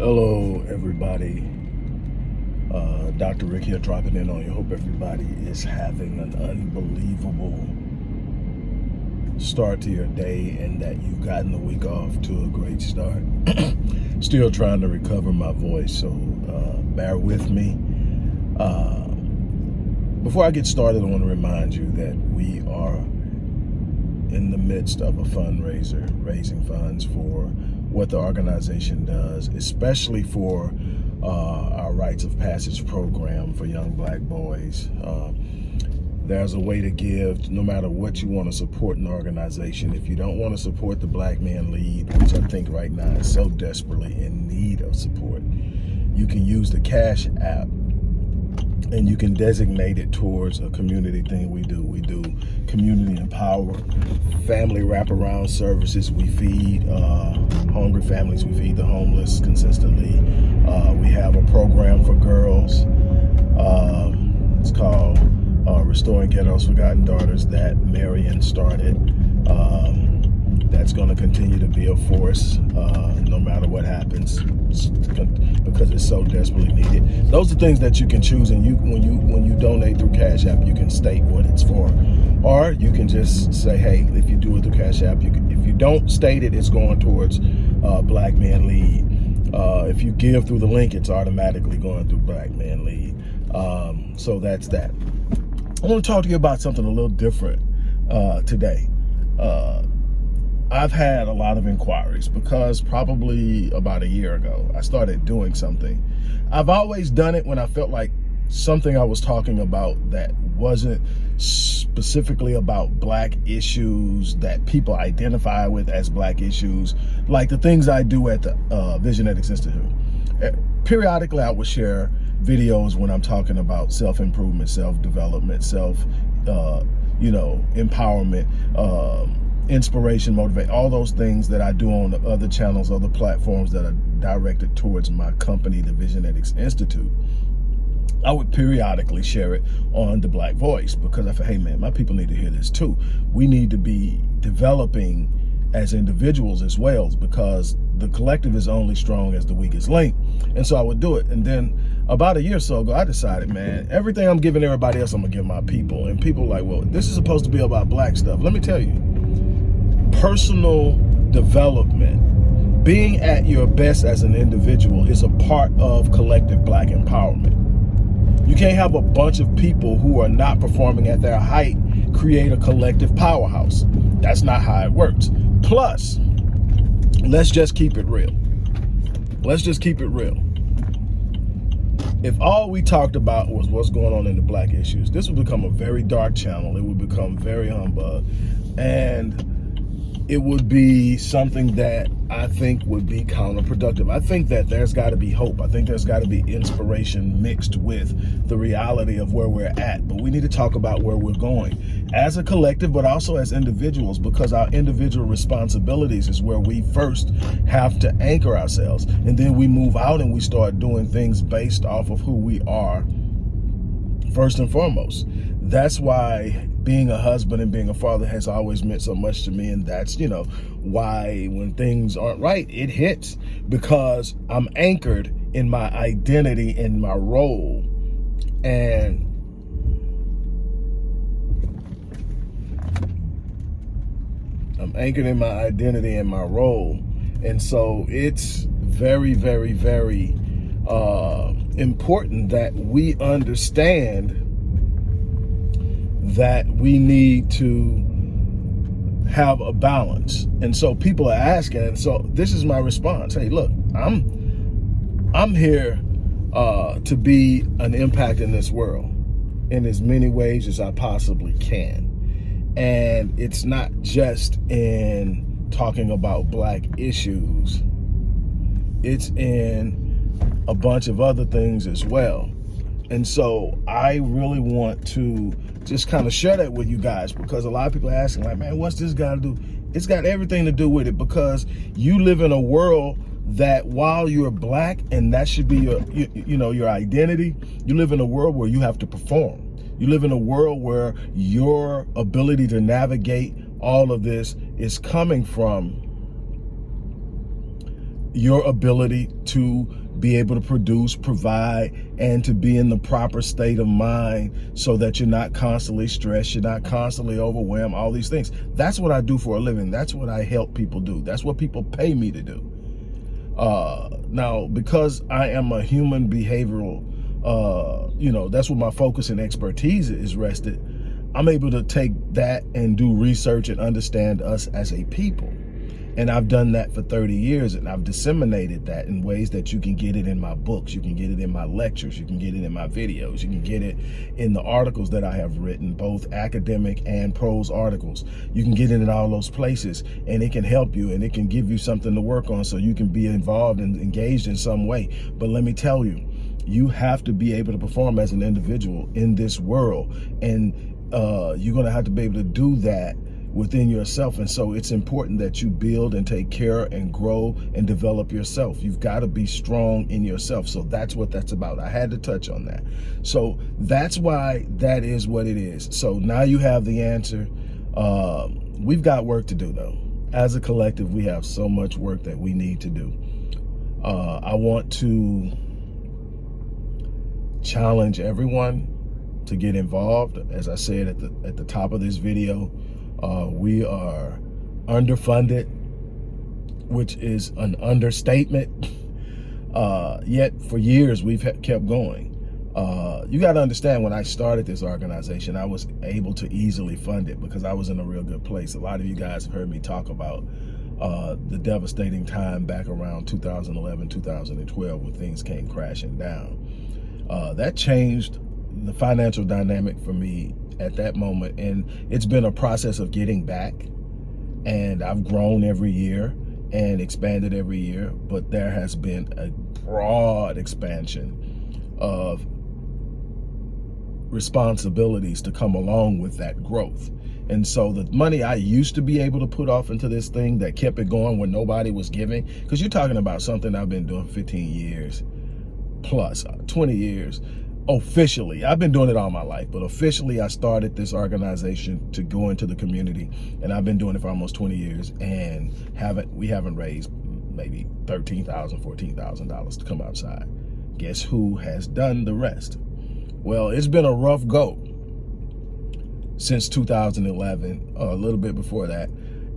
Hello, everybody. Uh, Dr. Rick here dropping in on you. Hope everybody is having an unbelievable start to your day and that you've gotten the week off to a great start. Still trying to recover my voice, so uh, bear with me. Uh, before I get started, I want to remind you that we are in the midst of a fundraiser, raising funds for what the organization does, especially for uh, our Rites of Passage program for young black boys. Uh, there's a way to give no matter what you want to support an organization. If you don't want to support the Black Man Lead, which I think right now is so desperately in need of support, you can use the Cash app and you can designate it towards a community thing we do. We do community empower, family wraparound services. We feed uh, hungry families. We feed the homeless consistently. Uh, we have a program for girls. Um, it's called uh, Restoring Ghetto's Forgotten Daughters that Marion started. Um, that's going to continue to be a force uh, no matter what happens because it's so desperately needed. Those are things that you can choose, and you when you when you donate through Cash App, you can state what it's for, or you can just say, hey, if you do it through Cash App, you can, if you don't state it, it's going towards uh, Black Man Lead. Uh, if you give through the link, it's automatically going through Black Man Lead. Um, so that's that. I want to talk to you about something a little different uh, today. Uh, I've had a lot of inquiries because probably about a year ago, I started doing something. I've always done it when I felt like something I was talking about that wasn't specifically about black issues that people identify with as black issues, like the things I do at the uh, Visionetics Institute. Eh, periodically, I would share videos when I'm talking about self-improvement, self-development, self, uh, you know, empowerment, um, inspiration, motivate, all those things that I do on the other channels, other platforms that are directed towards my company, the Visionetics Institute. I would periodically share it on the Black Voice because I feel, hey man, my people need to hear this too. We need to be developing as individuals as well because the collective is only strong as the weakest link. And so I would do it. And then about a year or so ago, I decided, man, everything I'm giving everybody else, I'm gonna give my people. And people like, well, this is supposed to be about black stuff. Let me tell you, personal development, being at your best as an individual is a part of collective black empowerment. You can't have a bunch of people who are not performing at their height create a collective powerhouse. That's not how it works. Plus, let's just keep it real. Let's just keep it real. If all we talked about was what's going on in the black issues, this would become a very dark channel. It would become very humbug. And it would be something that I think would be counterproductive. I think that there's got to be hope. I think there's got to be inspiration mixed with the reality of where we're at. But we need to talk about where we're going as a collective, but also as individuals, because our individual responsibilities is where we first have to anchor ourselves. And then we move out and we start doing things based off of who we are first and foremost. That's why being a husband and being a father has always meant so much to me. And that's, you know, why when things aren't right, it hits because I'm anchored in my identity and my role. And I'm anchored in my identity and my role. And so it's very, very, very uh, important that we understand that we need to have a balance. And so people are asking, and so this is my response. Hey, look, I'm I'm here uh, to be an impact in this world in as many ways as I possibly can. And it's not just in talking about black issues. It's in a bunch of other things as well. And so I really want to just kind of share that with you guys because a lot of people are asking like, man, what's this got to do? It's got everything to do with it because you live in a world that while you're black and that should be your, you, you know, your identity, you live in a world where you have to perform. You live in a world where your ability to navigate all of this is coming from your ability to be able to produce, provide, and to be in the proper state of mind so that you're not constantly stressed, you're not constantly overwhelmed, all these things. That's what I do for a living. That's what I help people do. That's what people pay me to do. Uh, now, because I am a human behavioral, uh, you know, that's what my focus and expertise is rested, I'm able to take that and do research and understand us as a people. And I've done that for 30 years and I've disseminated that in ways that you can get it in my books, you can get it in my lectures, you can get it in my videos, you can get it in the articles that I have written, both academic and prose articles. You can get it in all those places and it can help you and it can give you something to work on so you can be involved and engaged in some way. But let me tell you, you have to be able to perform as an individual in this world. And uh, you're going to have to be able to do that within yourself. And so it's important that you build and take care and grow and develop yourself. You've got to be strong in yourself. So that's what that's about. I had to touch on that. So that's why that is what it is. So now you have the answer. Uh, we've got work to do though. As a collective, we have so much work that we need to do. Uh, I want to challenge everyone to get involved. As I said at the at the top of this video, uh, we are underfunded, which is an understatement. Uh, yet for years we've kept going. Uh, you got to understand when I started this organization, I was able to easily fund it because I was in a real good place. A lot of you guys have heard me talk about uh, the devastating time back around 2011, 2012 when things came crashing down. Uh, that changed the financial dynamic for me at that moment. And it's been a process of getting back. And I've grown every year and expanded every year. But there has been a broad expansion of responsibilities to come along with that growth. And so the money I used to be able to put off into this thing that kept it going when nobody was giving, because you're talking about something I've been doing 15 years plus, uh, 20 years officially i've been doing it all my life but officially i started this organization to go into the community and i've been doing it for almost 20 years and haven't we haven't raised maybe 13,000 14,000 dollars to come outside. Guess who has done the rest? Well it's been a rough go since 2011 a little bit before that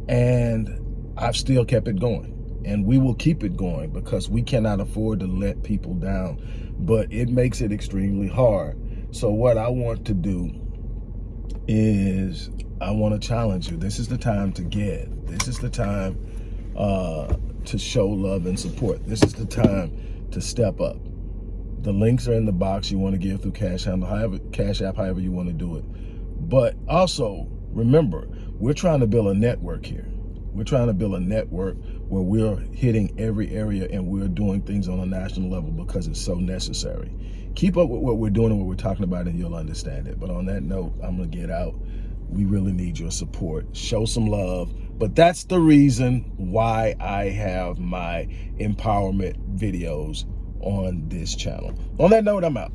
and i've still kept it going and we will keep it going because we cannot afford to let people down but it makes it extremely hard. So what i want to do is i want to challenge you. This is the time to give. This is the time uh, to show love and support. This is the time to step up. The links are in the box. You want to give through cash handle however cash app however you want to do it. But also remember we're trying to build a network here we're trying to build a network where we're hitting every area and we're doing things on a national level because it's so necessary. Keep up with what we're doing and what we're talking about and you'll understand it. But on that note, I'm going to get out. We really need your support. Show some love. But that's the reason why I have my empowerment videos on this channel. On that note, I'm out.